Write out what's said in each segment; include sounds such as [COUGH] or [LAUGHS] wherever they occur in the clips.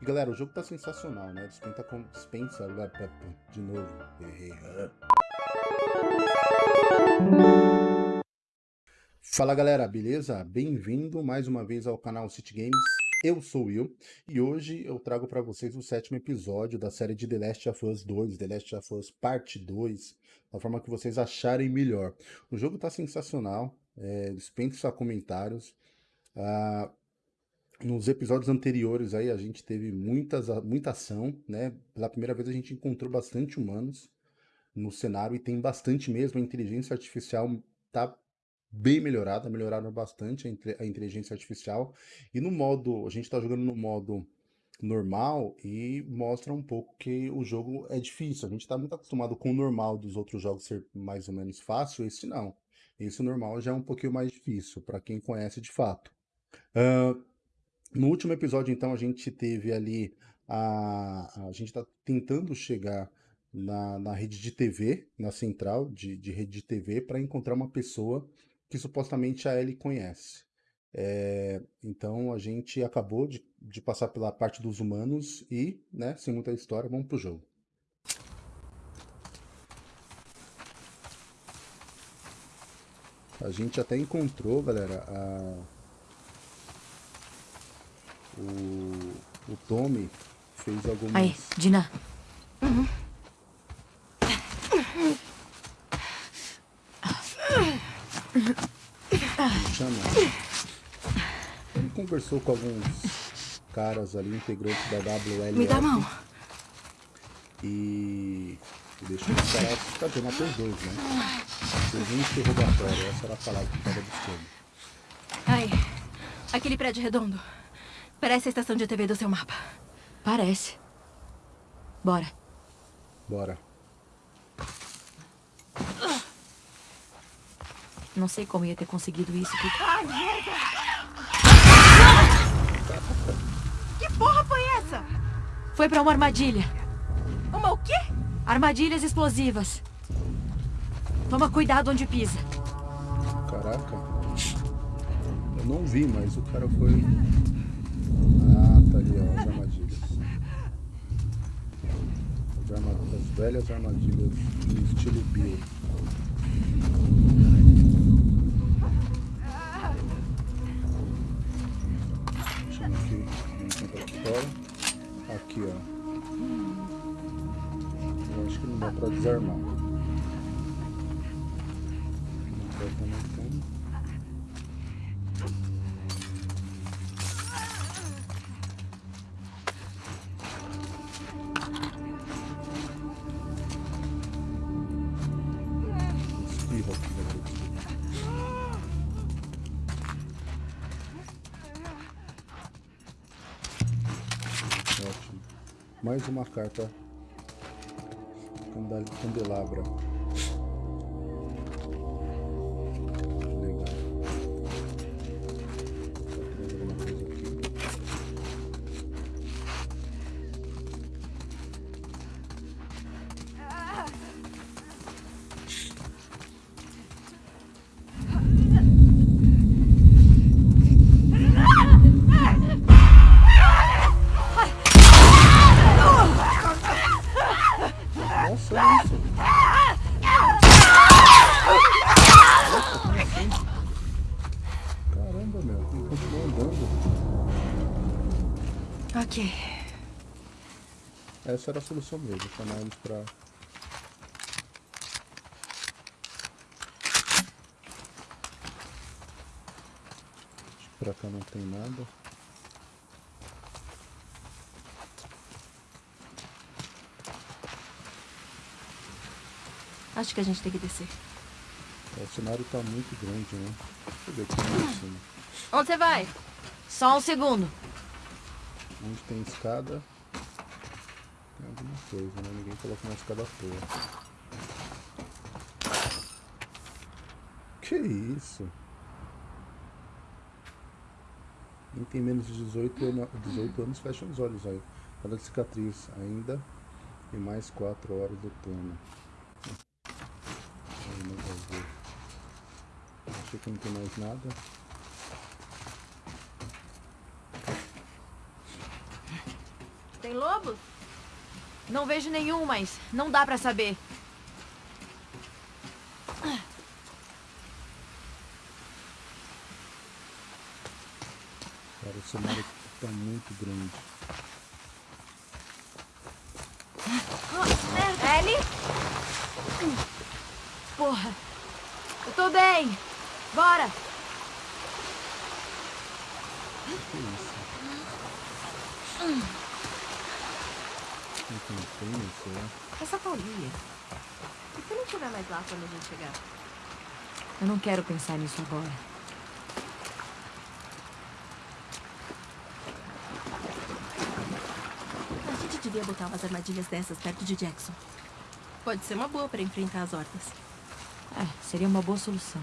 E galera, o jogo tá sensacional, né? Dispensa. Dispensa. De novo. Errei. Fala galera, beleza? Bem-vindo mais uma vez ao canal City Games. Eu sou o Will e hoje eu trago para vocês o sétimo episódio da série de The Last of Us 2, The Last of Us Parte 2, da forma que vocês acharem melhor. O jogo tá sensacional, é, dispensa comentários. Ah, nos episódios anteriores aí a gente teve muitas, muita ação, né? Pela primeira vez a gente encontrou bastante humanos no cenário e tem bastante mesmo. A inteligência artificial tá bem melhorada, melhoraram bastante a inteligência artificial. E no modo, a gente tá jogando no modo normal e mostra um pouco que o jogo é difícil. A gente tá muito acostumado com o normal dos outros jogos ser mais ou menos fácil, esse não. Esse normal já é um pouquinho mais difícil, para quem conhece de fato. Uh, no último episódio, então, a gente teve ali a, a gente está tentando chegar na, na, rede de TV, na central de, de rede de TV, para encontrar uma pessoa que supostamente a Ellie conhece. É, então a gente acabou de, de, passar pela parte dos humanos e, né, sem muita história, vamos pro jogo. A gente até encontrou, galera, a... o, o Tommy fez algumas... Aí, Dina. Uhum. Chama. Ele conversou com alguns caras ali, integrantes da WL. Me dá a mão. E e deixou os caras cadê matou dois, né? Fez um interrogatório, essa era a palavra que estava buscando. Ai, aquele prédio redondo. Parece a estação de TV do seu mapa. Parece. Bora. Bora. Não sei como ia ter conseguido isso. Que... Ai, merda! Que porra foi essa? Foi pra uma armadilha. Uma o quê? Armadilhas explosivas. Toma cuidado onde pisa. Caraca. Eu não vi, mas o cara foi... Ah, tá ali, ó, as armadilhas. As, armadilhas, as velhas armadilhas no estilo Bill. Deixa eu aqui, vamos aqui fora. Aqui, ó acho que não dá pra desarmar. Não também tem. Mais uma carta candelabra. Essa era a solução mesmo, chamar eles pra... Pra cá não tem nada. Acho que a gente tem que descer. É, o cenário tá muito grande, né? Deixa eu ver. Onde você vai? Só um segundo. Onde tem escada, alguma coisa, né? Ninguém coloca uma escada à toa. Que isso? Quem tem menos de 18, anos, 18 anos fecha os olhos aí. Cada cicatriz ainda e mais 4 horas do turno. Achei que não tem mais nada. Tem lobos? Não vejo nenhum, mas não dá pra saber. Cara, esse mar tá muito grande. Ellie? Porra. Eu tô bem. Bora. Que isso? Não tem pena, será? É só Paulinha. E se não estiver mais lá quando a gente chegar? Eu não quero pensar nisso agora. A gente devia botar umas armadilhas dessas perto de Jackson. Pode ser uma boa pra enfrentar as hordas. É, seria uma boa solução.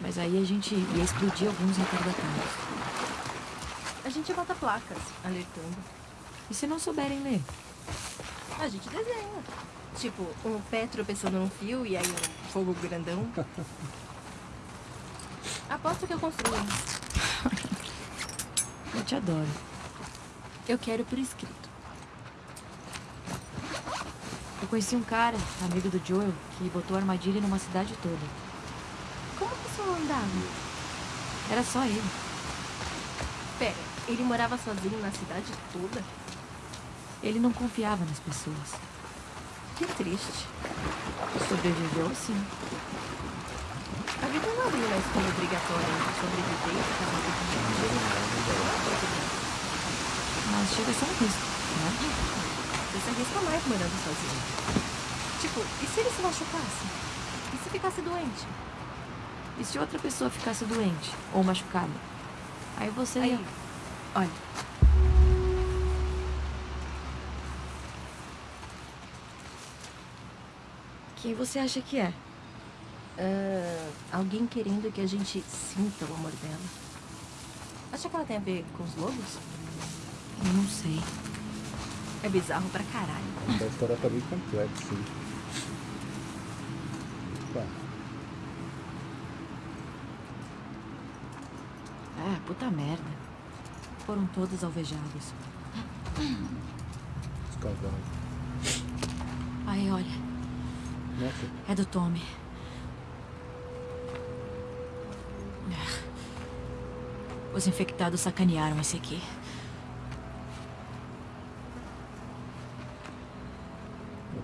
Mas aí a gente ia explodir alguns retardatários. A gente bota placas, alertando. E se não souberem ler? A gente desenha. Tipo, um pé tropeçando num fio e aí um fogo grandão. [LAUGHS] Aposto que eu construo. Eu te adoro. Eu quero por escrito. Eu conheci um cara, amigo do Joel, que botou armadilha numa cidade toda. Como que isso andava? Era só ele. Pera, ele morava sozinho na cidade toda? Ele não confiava nas pessoas. Que triste. Sobreviveu sim. A vida não abriu na escola obrigatória entre sobrevivência, casamento de Mas chega a ser um risco, né? Você se arrisca mais morando sozinho. Tipo, e se ele se machucasse? E se ficasse doente? E se outra pessoa ficasse doente ou machucada? Aí você Aí, ia... olha, Quem você acha que é? ah, alguém querendo que a gente sinta o amor dela. Acha que ela tem a ver com os lobos? Eu não sei. É bizarro pra caralho. A história tá bem complexa, sim. Opa, É, puta merda. Foram todos alvejados. os cavalos. Aí, olha. É do Tommy. Os infectados sacanearam esse aqui.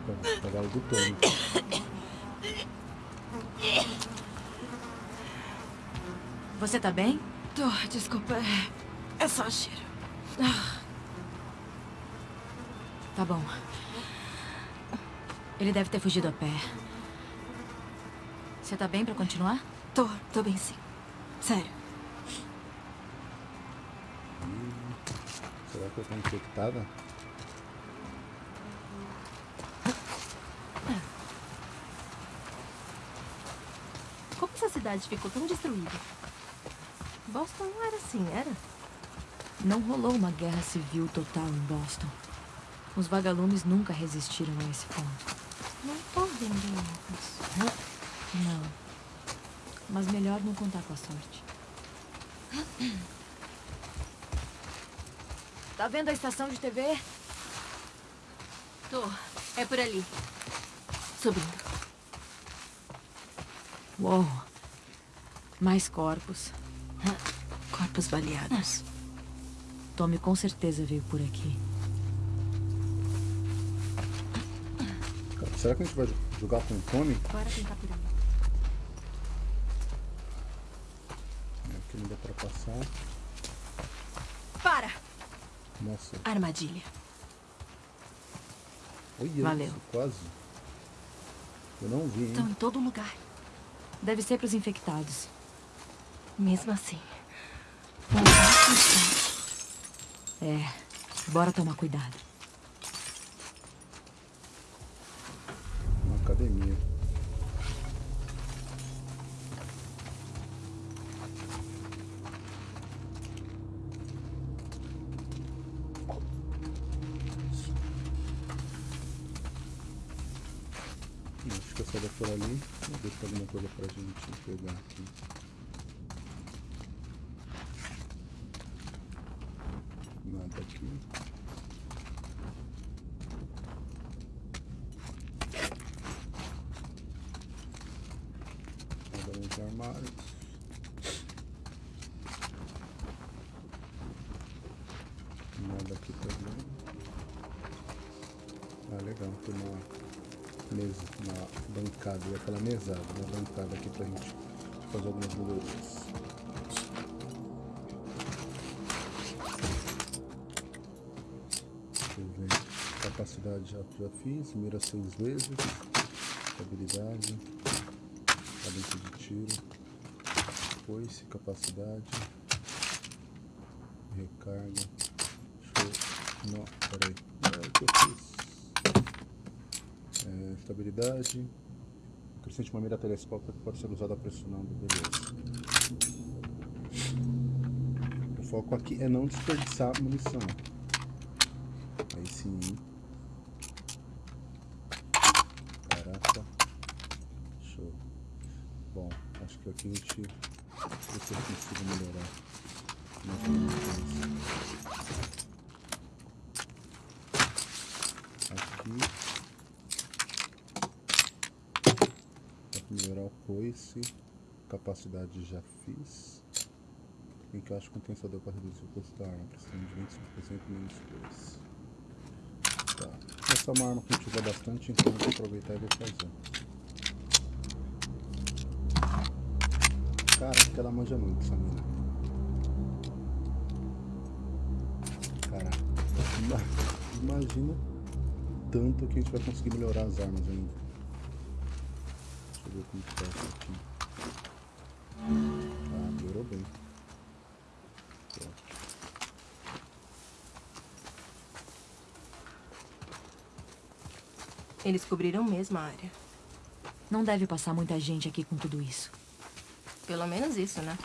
opa, do Tony. Você tá bem? Tô, desculpa. É só cheiro. Tá bom. Ele deve ter fugido a pé. Você tá bem pra continuar? Tô, tô bem sim. Sério. Será que eu tô infectada? Como essa cidade ficou tão destruída? Boston não era assim, era? Não rolou uma guerra civil total em Boston. Os vagalumes nunca resistiram a esse ponto. Não tô vendendo isso. Não. Mas melhor não contar com a sorte. Tá vendo a estação de TV? Tô. É por ali. Subindo. Uou. Mais corpos. Corpos baleados. Tommy com certeza veio por aqui. Será que a gente vai jogar com o Tommy? Bora tentar por. É, Aqui não dá pra passar. Para! Nossa, Armadilha. olha Valeu. isso, quase. Eu não vi, hein? Estão em todo lugar. Deve ser pros infectados. Mesmo assim. É. Bora tomar cuidado. coisa pra gente pegar aqui. Tá Nada aqui. Nada nos armários. Nada aqui também. Ah, legal, tem uma mesa, uma bancada, aquela mesada, uma bancada aqui pra gente fazer algumas melhorias. Capacidade já, já fiz, mira seis vezes, habilidade, cadência de tiro, foice, capacidade, recarga, show, não, peraí, é o que eu fiz. É, estabilidade, acrescente uma mira telescópica que pode ser usada pressionando, beleza. O foco aqui é não desperdiçar munição. Aí sim. Caraca. Show. Bom, acho que aqui a gente. Se eu consigo melhorar Aqui. Dá pra melhorar o coice. Capacidade já fiz. Encaixe compensador para reduzir o custo da arma. Precisamos de 25% menos coice. Tá. Essa é uma arma que a gente usa bastante, então vou aproveitar e vou fazer. Caraca, ela manja muito essa mina. Caraca. Ima- Imagina tanto que a gente vai conseguir melhorar as armas ainda. Tá isso aqui. Ah, melhorou bem. Eles cobriram mesmo a área. Não deve passar muita gente aqui com tudo isso. Pelo menos isso, né?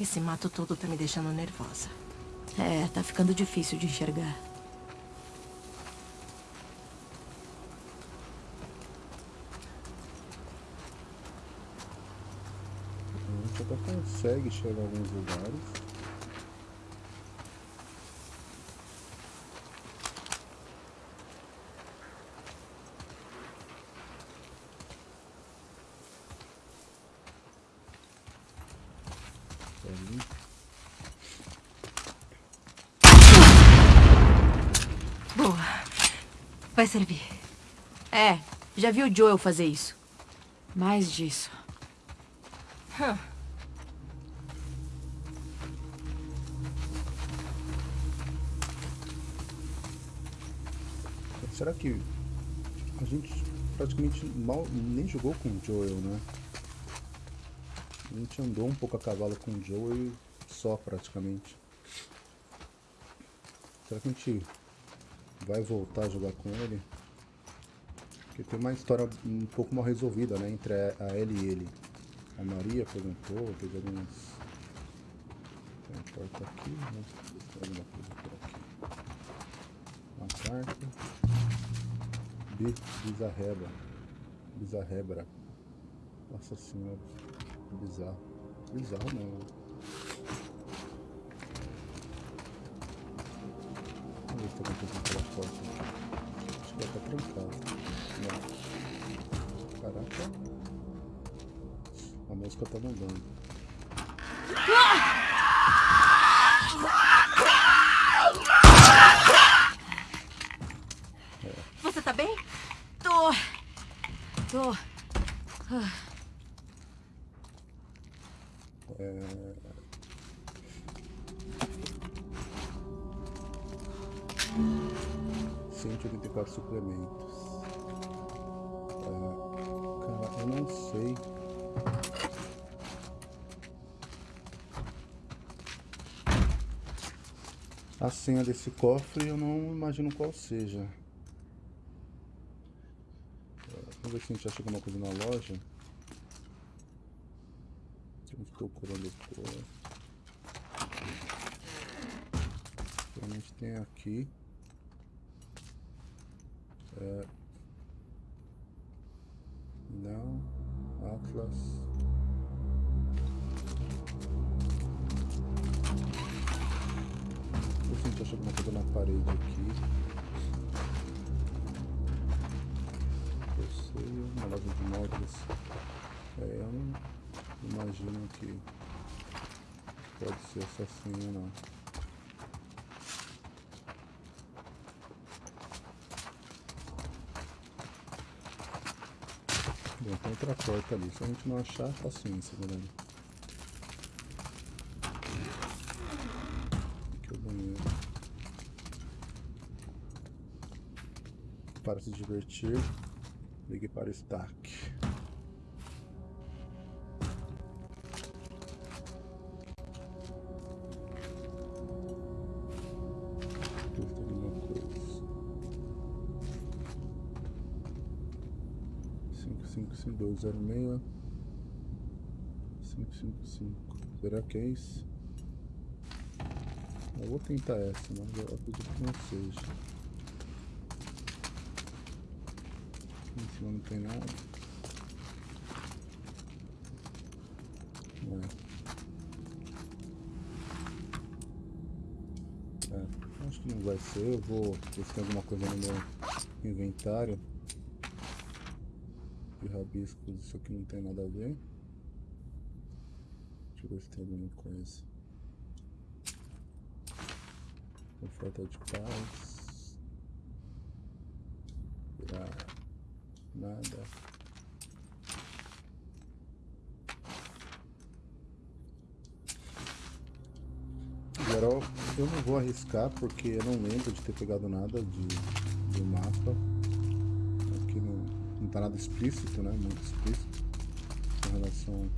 Esse mato todo tá me deixando nervosa. É, tá ficando difícil de enxergar. A gente até consegue chegar em alguns lugares. Ali. Boa. Vai servir. É, já vi o Joel fazer isso. Mais disso. Será que a gente praticamente mal nem jogou com o Joel, né? A gente andou um pouco a cavalo com o Joel só praticamente. Será que a gente vai voltar a jogar com ele? Porque tem uma história um pouco mal resolvida, né? Entre a ela e ele. A Maria perguntou, teve algumas. Tem uma porta aqui, né? Alguma coisa por aqui. Uma carta. Bi- Bizarreba. Bizarrebra. Nossa senhora. Bizarro. Bizarro não. Né? Vamos ver se tem alguma coisa naquela porta. Acho que ela tá trancada. Não. Caraca. A música tá mandando. Você tá bem? Tô. Tô. É... Cento e oitenta e quatro suplementos. É, Cara, eu não sei. A senha desse cofre eu não imagino qual seja. É, Vamos ver se a gente acha alguma coisa na loja. Estamos procurando por. A gente tem aqui. Se a gente não achar, paciência, galera. Aqui é o banheiro. Para se divertir, ligue para o Stark. 555206 555 será que é isso? Eu vou tentar essa, mas eu acredito que não seja. Aqui em cima não tem nada. É. É, acho que não vai ser, eu vou ver se tem alguma coisa no meu inventário rabiscos, isso aqui não tem nada a ver. Deixa eu ver se tem alguma coisa. Oferta de paz. Virar nada. Geral, eu não vou arriscar porque eu não lembro de ter pegado nada de, nada explícito, né? Muito explícito em relação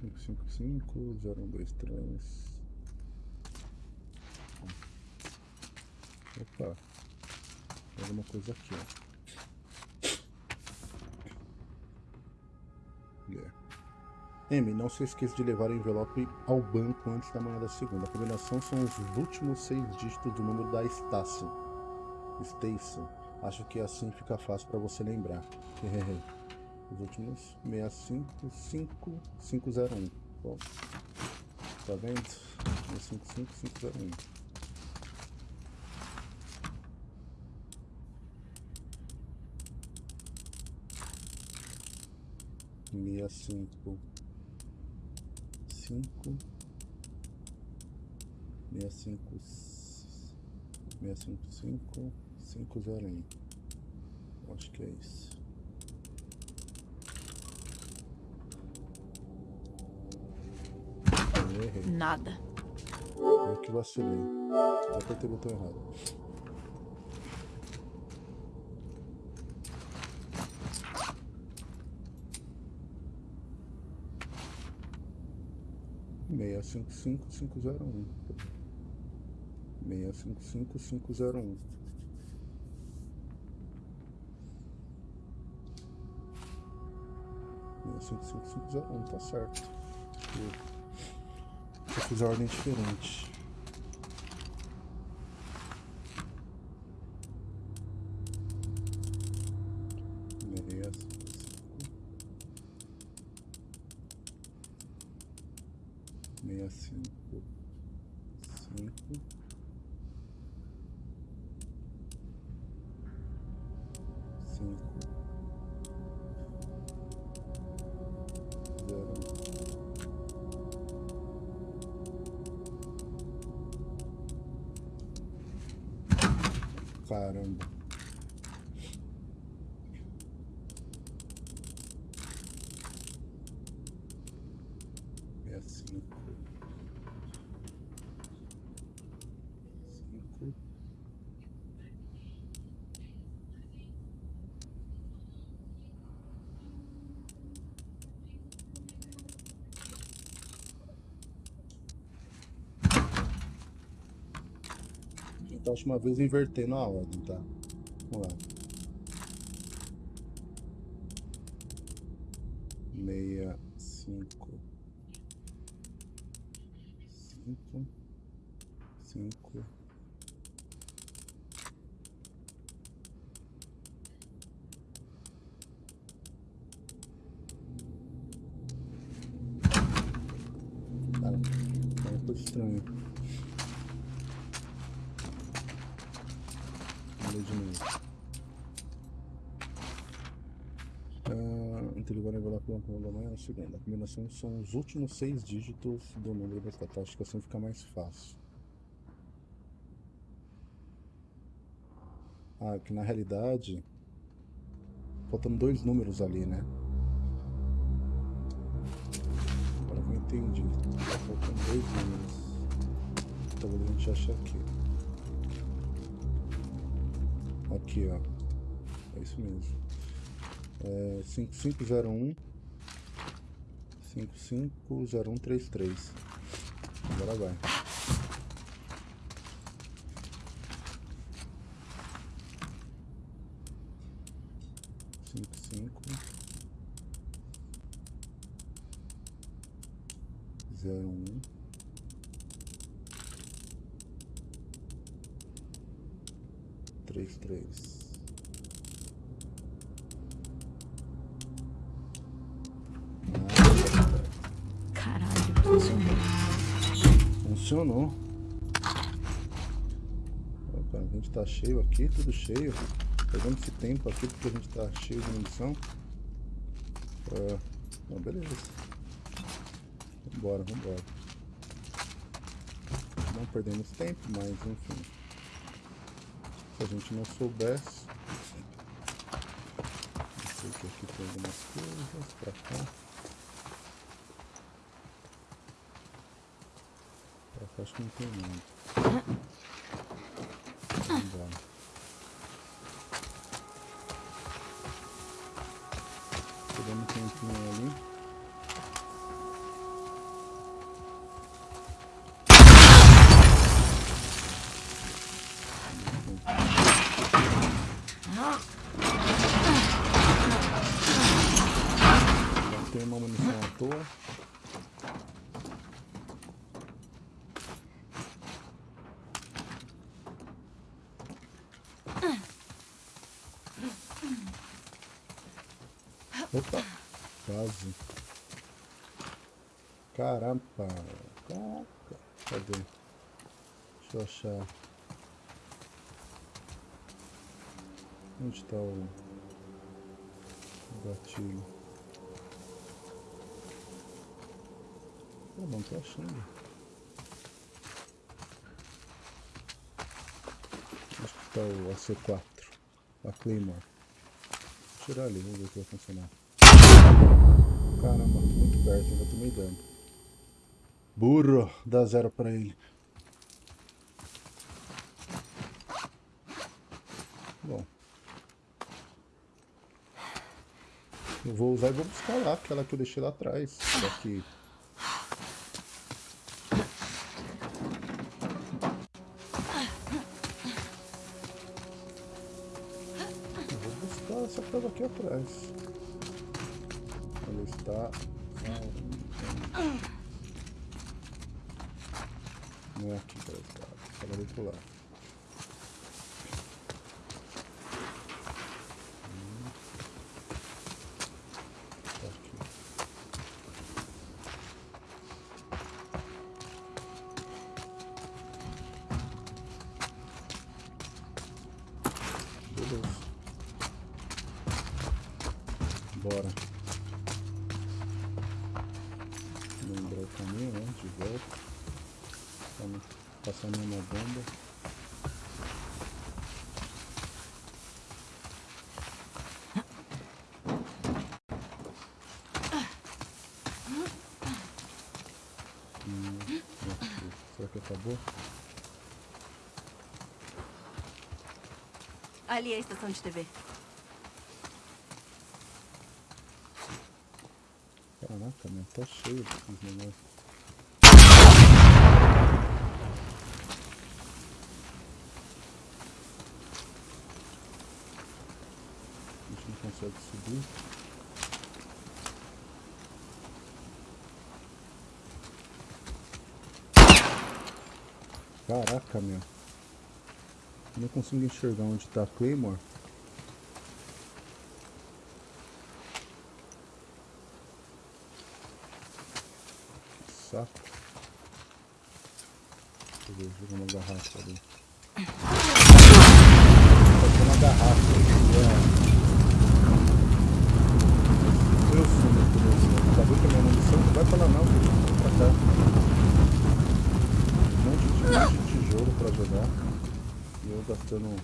555 0123 Opa, alguma coisa aqui, ó. Yeah. M, não se esqueça de levar o envelope ao banco antes da manhã da segunda. A combinação são os últimos seis dígitos do número da Station. Station. Acho que assim fica fácil para você lembrar. Os últimos 655501. Bom, tá vendo? 655501. Meia cinco cinco meia cinco meia cinco cinco 501. Acho que é isso. errei. Nada. Eu que vacilei. Já apertei o botão errado. Meia cinco cinco cinco zero um. Meia cinco cinco cinco zero um. Meia cinco cinco cinco zero um, tá certo. Eu fiz a ordem diferente. Da última vez invertendo a ordem, tá? Vamos lá. Meia, cinco, cinco, cinco. Cara, é uma coisa estranha. Vamos ler de novo. Uh, Interligar nivelar com o da manhã é a segunda. A combinação são os últimos seis dígitos do número da estatal. Acho que assim fica mais fácil. Ah, que na realidade faltam dois números ali, né? Agora que eu entendi. Faltam dois números. Talvez a gente ache aqui. Aqui, ó. É isso mesmo. É 5501 550133. Agora vai. Cinco, cinco, zero, um, três, três. Funcionou. Opa, a gente tá cheio aqui, tudo cheio. Pegando esse tempo aqui porque a gente tá cheio de munição. Ah, não, beleza. Vambora, vambora. Não perdemos tempo, mas enfim. Se a gente não soubesse. Não sei que aqui tem algumas coisas pra cá. Acho que não Caramba. Caraca. Cadê? Deixa eu achar. Onde está o... o gatilho? Eu não tô achando. Acho que está o AC4. A Claymore. Vou tirar ali, vamos ver se vai funcionar. Caramba, muito perto, ainda tomei dano. Burro, dá zero pra ele. Bom. Eu vou usar e vou buscar lá, aquela que eu deixei lá atrás. Daqui. Eu vou buscar essa prova aqui atrás está. Não é aqui ela está, ela veio pular. Ali é a estação de TV. Caraca, meu, tá cheio desses negócios. A gente não consegue subir. Caraca, meu. Não consigo enxergar onde tá a Claymore. saco. Deixa eu ver, uma garrafa ali. Pode uma garrafa ali. Gastando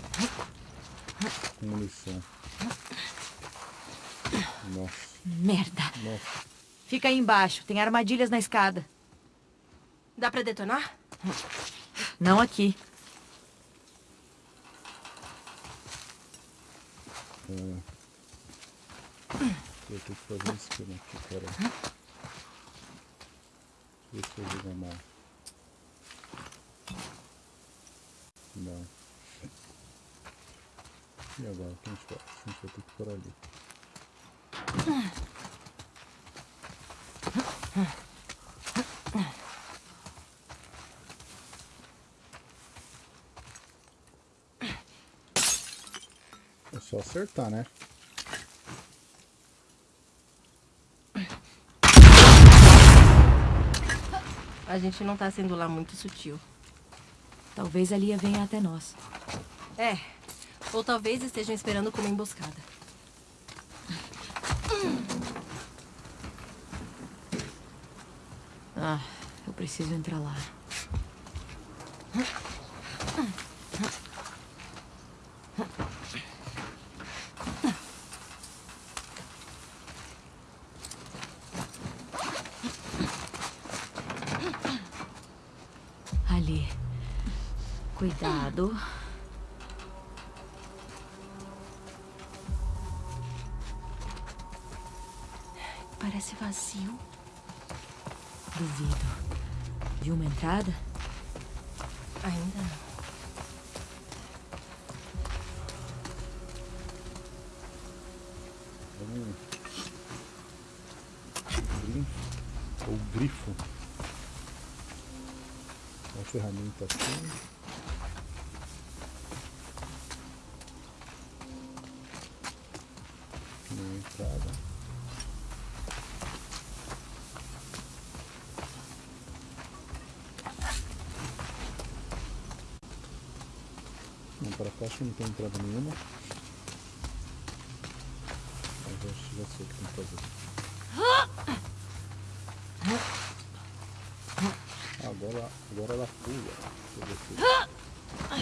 munição. Nossa, Merda. nossa. Fica aí embaixo. Tem armadilhas na escada. Dá pra detonar? Não aqui. Eu tenho que fazer um esquema aqui, pera. Deixa eu ver jogo mal. Não. E agora, o que a gente faz? A gente vai ter que ir por ali. É só acertar, né? A gente não tá sendo lá muito sutil. Talvez a Lia venha até nós. É. Ou talvez estejam esperando como emboscada. Ah, eu preciso entrar lá. Ali. Cuidado. Entrada? Ainda não. Vamos. Grifo. Ou grifo. Uma ferramenta assim. Uma entrada. Para cá acho que não tem entrada nenhuma. Mas eu acho que já sei o que tem que fazer. Agora, agora ela pula. Deixa eu ver se-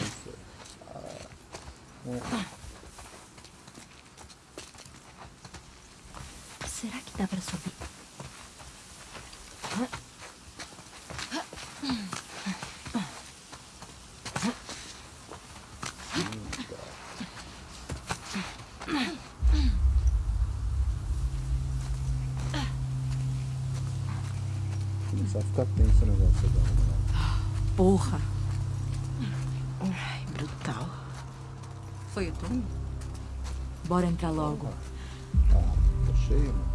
Isso. Ah. Hum, Será que dá pra subir? Ficar tenso o negócio agora. né? Porra. Ai, brutal. Foi o turno? Bora entrar logo. Ah, tá cheio, mano.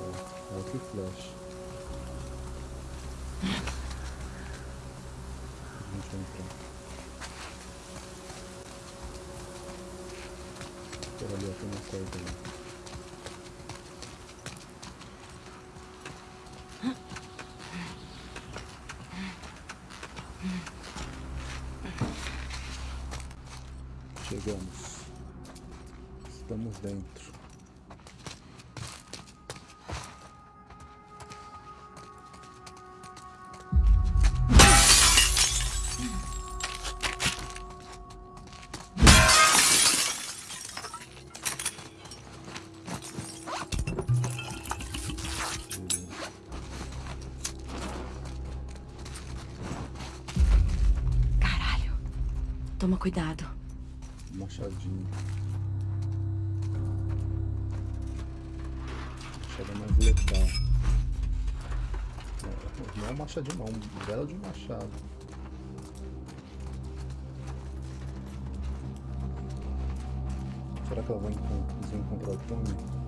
É, é o que flash. A gente vai entrar. Por ali, tem uma corda ali. Chegamos. Estamos dentro. Cuidado. Machadinho. Machado é mais letal. Não, é um machadinho não, um belo de machado. Será que ela vai encontrar o Tommy?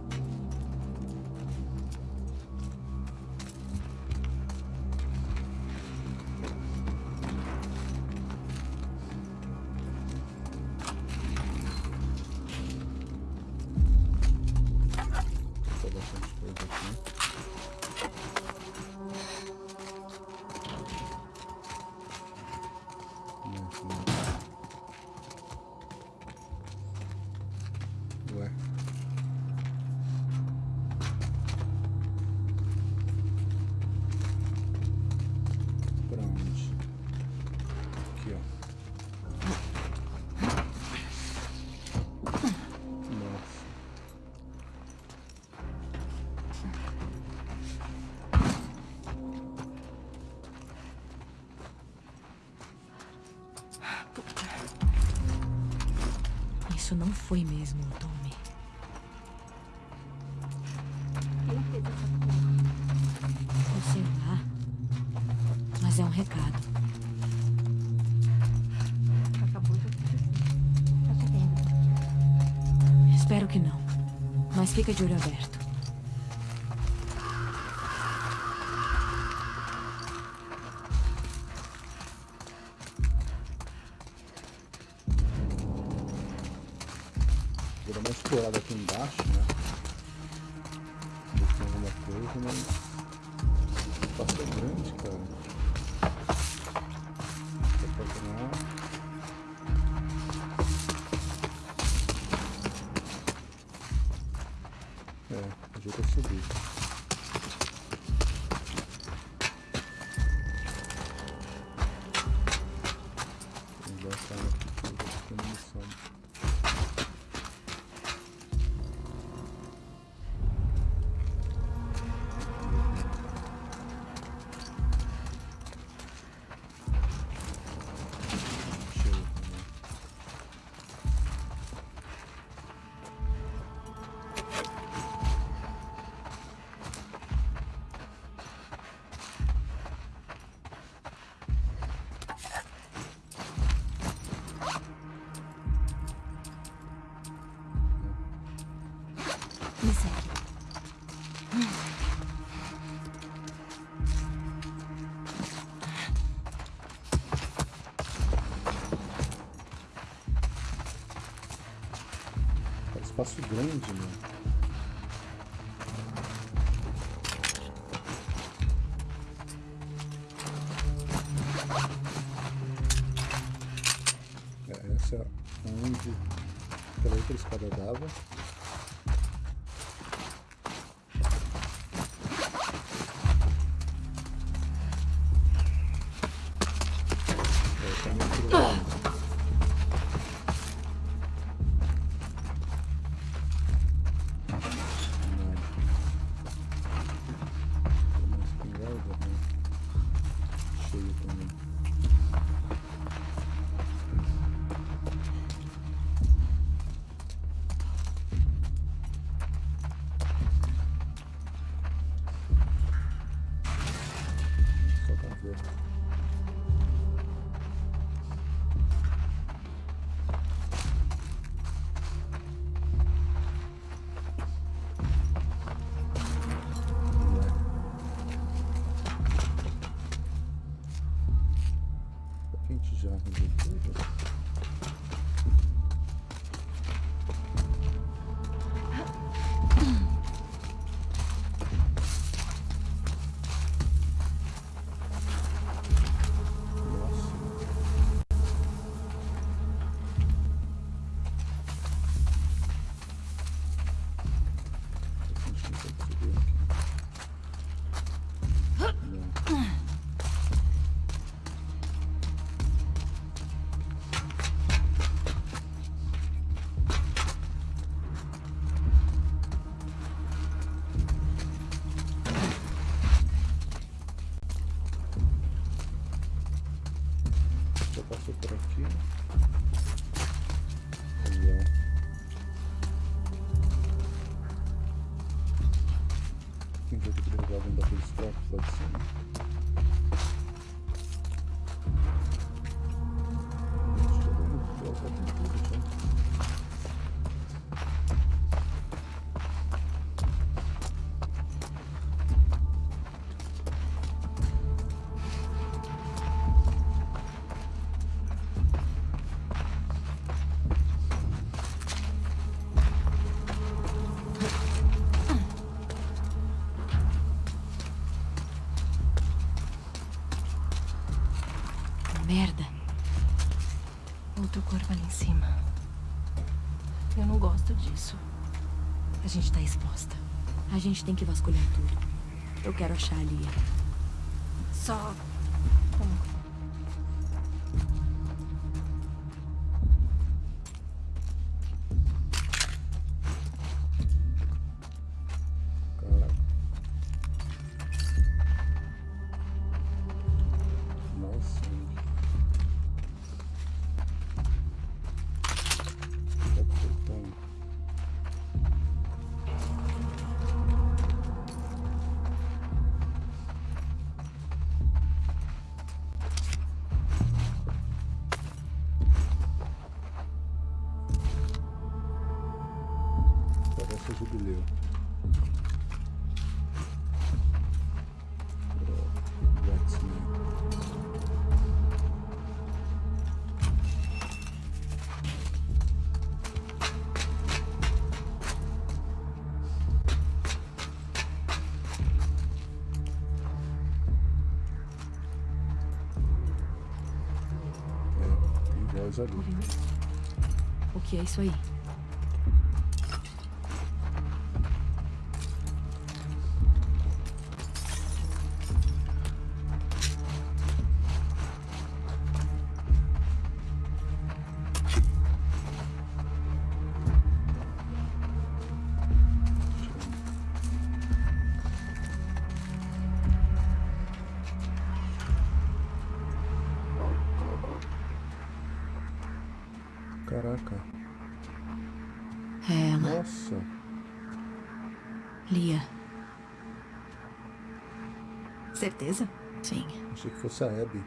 Isso não foi mesmo o Tommy. Quem fez sei lá. Mas é um recado. Acabou de acontecer. Tá? Espero que não. Mas fica de olho aberto. espaço grande, mano. je vais A gente tem que vasculhar tudo. Eu quero achar a Lia. Ali. O que é isso aí? Achei que fosse a Abby.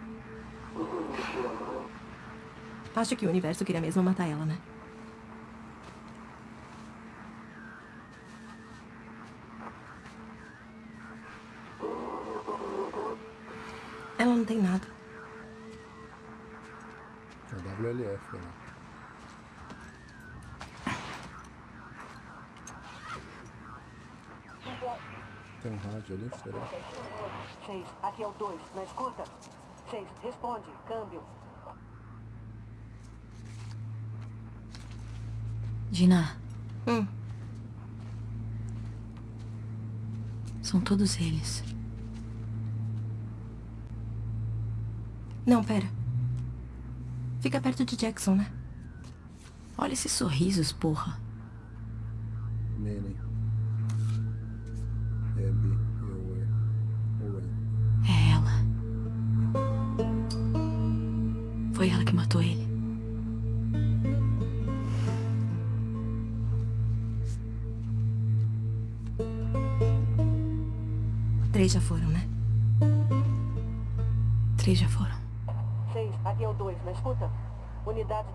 Acho que o universo queria mesmo matar ela, né? Ela não tem nada. A WLF, né? Rádio ali, será? Seis, aqui é o dois. Na escuta? Seis, responde. Câmbio. Dina, Hum, são todos eles. não, pera. Fica perto de Jackson, né? Olha esses sorrisos, porra.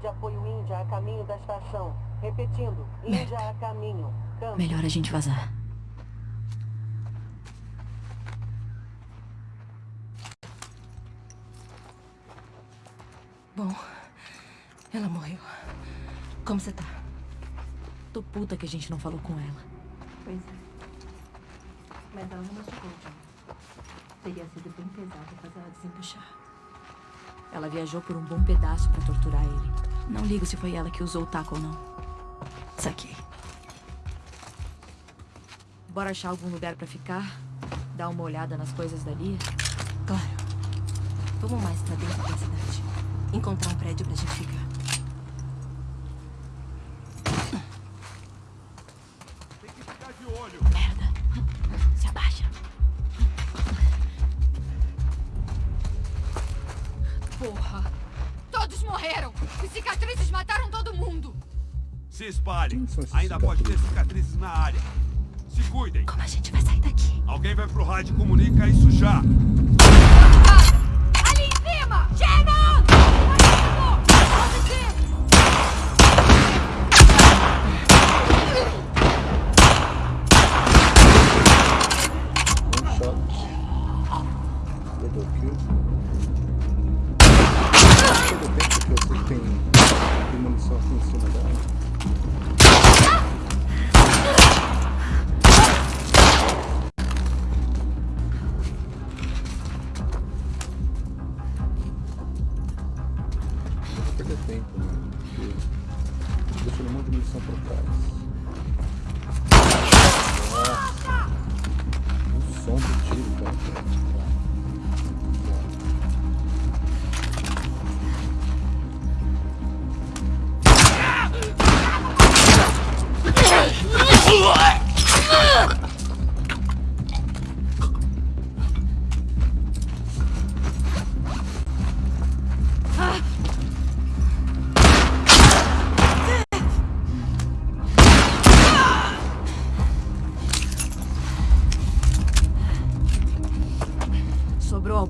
De apoio Índia a caminho da estação. Repetindo. Índia a caminho. Câmbio. Melhor a gente vazar. Bom, ela morreu. Como você tá? Tô puta que a gente não falou com ela. Pois é. Mas ela não machucou, John. Teria sido bem pesado fazer ela desembuchar. Ela viajou por um bom pedaço pra torturar ele. Não ligo se foi ela que usou o taco ou não. Saquei. Bora achar algum lugar pra ficar? Dar uma olhada nas coisas dali? Claro. Vamos mais pra dentro da cidade. Encontrar um prédio pra gente ficar. Ainda pode ter cicatrizes? na área. Se cuidem. Como a gente vai sair daqui? Alguém vai pro rádio e comunica isso já. Ali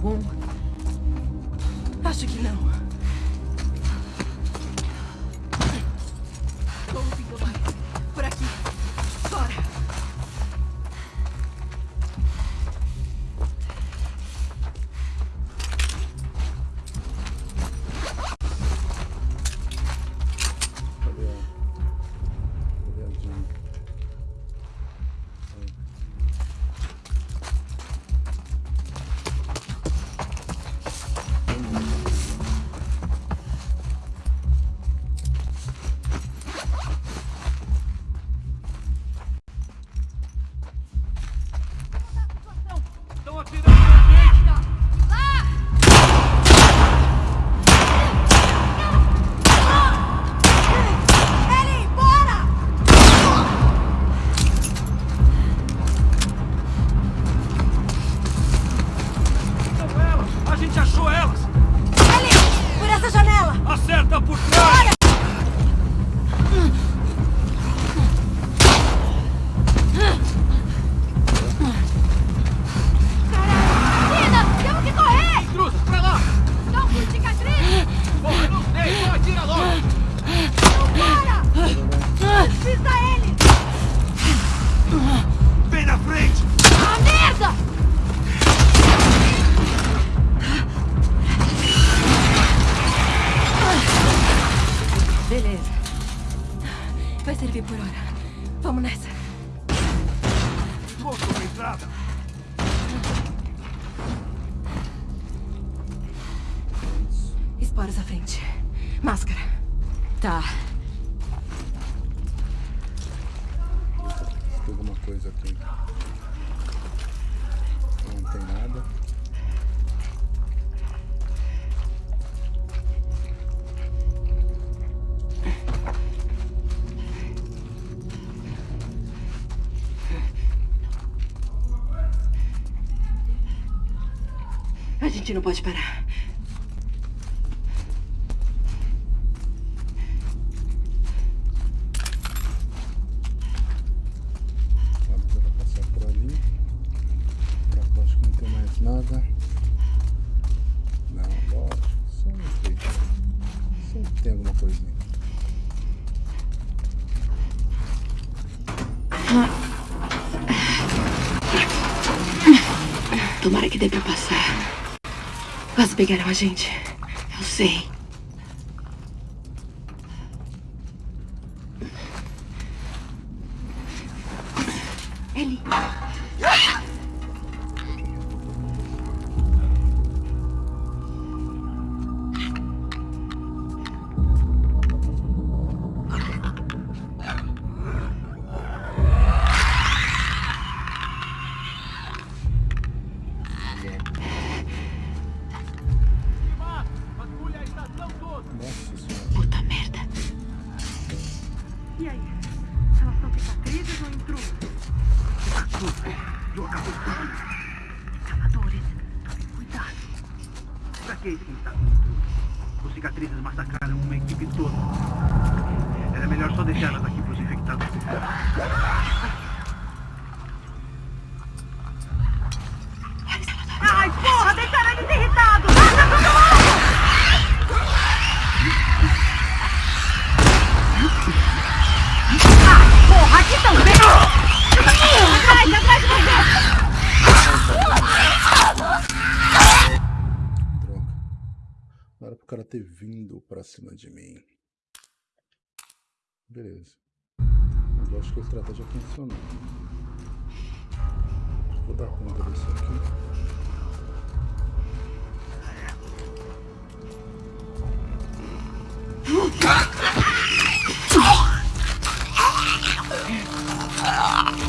Womb. Vamos nessa. Moço na entrada. Esporos à frente. Máscara. Tá. Tem alguma coisa aqui. Não tem nada. Gente não pode parar. Vamos agora passar por ali. Pra cá acho que não tem mais nada. Não, lógico. Sempre. Sempre tem alguma coisinha. Tomara que dê pra passar. Quase pegaram a gente. Eu sei. Escavadores. Cuidado. Pra que isso, tá? Os cicatrizes massacraram uma equipe toda. Era melhor só deixar elas aqui pros infectados. Vindo pra cima de mim. Beleza. Eu acho que a estratégia funcionou. Vou dar conta disso aqui. Cacete! [LAUGHS]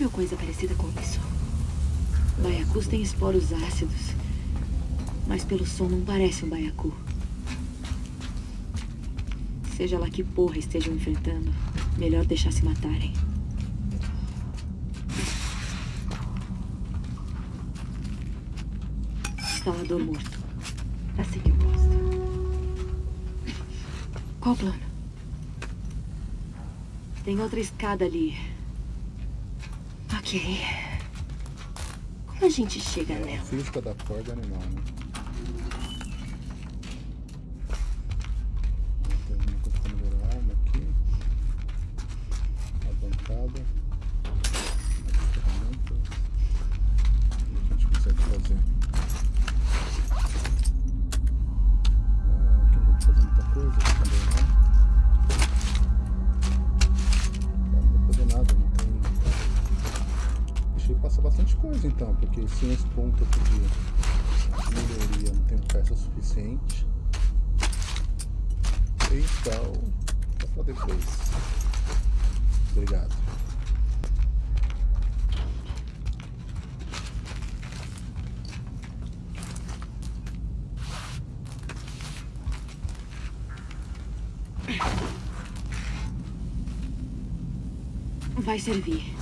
Sabe ou coisa parecida com isso? Baiacus têm esporos ácidos. Mas pelo som não parece um baiacu. Seja lá que porra estejam enfrentando, melhor deixar se matarem. Instalador morto. Tá assim que eu gosto. Qual o plano? Tem outra escada ali. Como a gente chega é, nela? Física da corda é animal, né? o suficiente. Então, é para depois. Obrigado. Vai servir.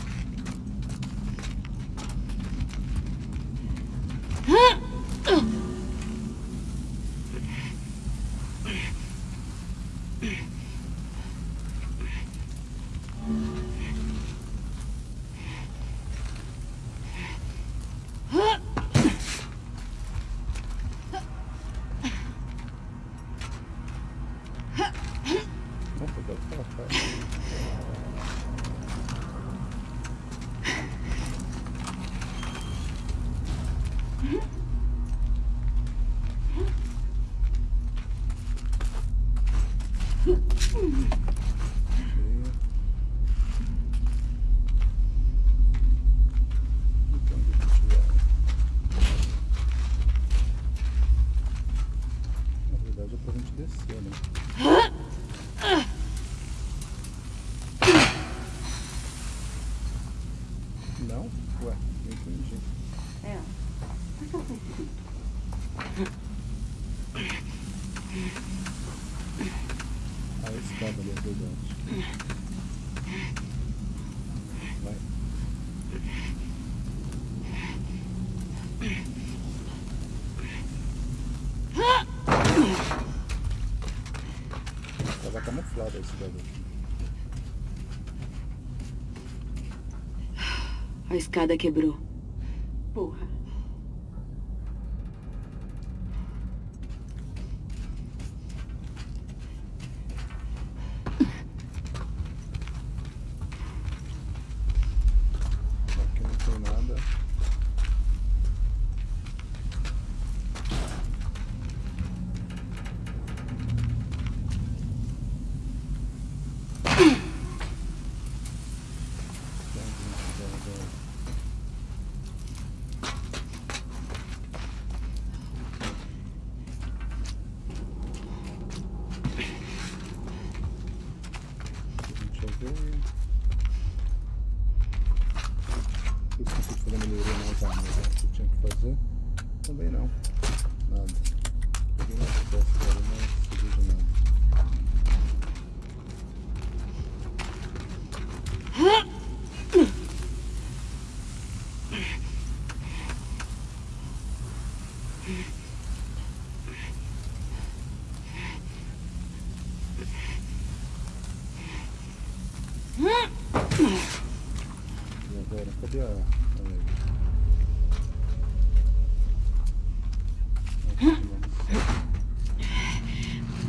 camuflado esse. A escada quebrou. Porra.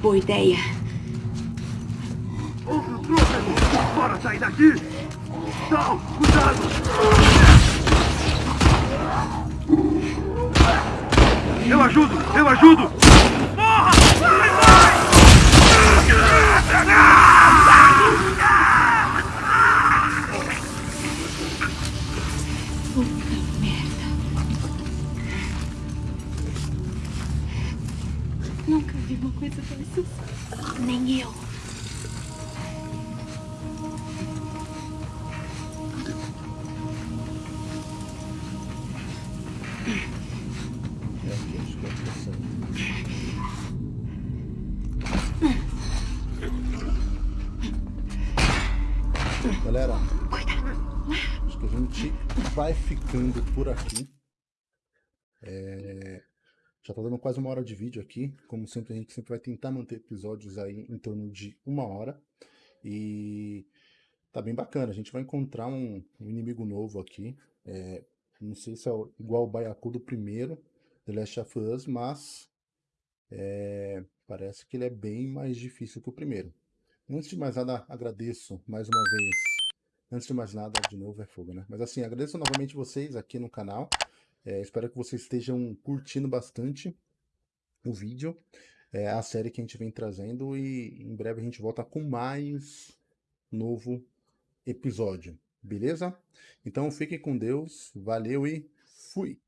Boa ideia. Bora sair daqui! Não! Tá dando quase uma hora de vídeo aqui. Como sempre, a gente sempre vai tentar manter episódios aí em torno de uma hora. E tá bem bacana. A gente vai encontrar um, inimigo novo aqui. É, não sei se é igual o Baiacu do primeiro, The Last of Us, mas é, parece que ele é bem mais difícil que o primeiro. Antes de mais nada, agradeço mais uma vez. Antes de mais nada, de novo é fogo, né? Mas assim, agradeço novamente vocês aqui no canal. É, espero que vocês estejam curtindo bastante o vídeo, é, a série que a gente vem trazendo e em breve a gente volta com mais novo episódio, beleza? Então fiquem com Deus, valeu e fui!